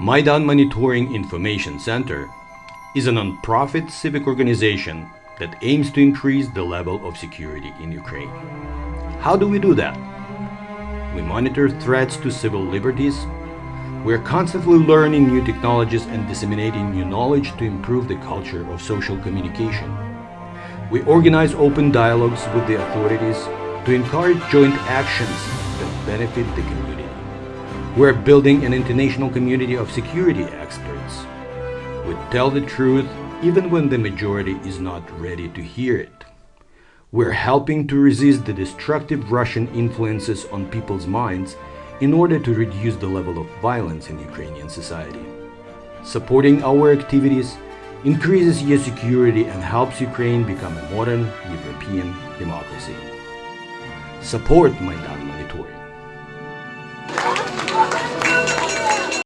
Maidan Monitoring Information Center is a non-profit civic organization that aims to increase the level of security in Ukraine. How do we do that? We monitor threats to civil liberties. We are constantly learning new technologies and disseminating new knowledge to improve the culture of social communication. We organize open dialogues with the authorities to encourage joint actions that benefit the community. We're building an international community of security experts. We tell the truth even when the majority is not ready to hear it. We're helping to resist the destructive Russian influences on people's minds in order to reduce the level of violence in Ukrainian society. Supporting our activities increases your security and helps Ukraine become a modern European democracy. Support Maidan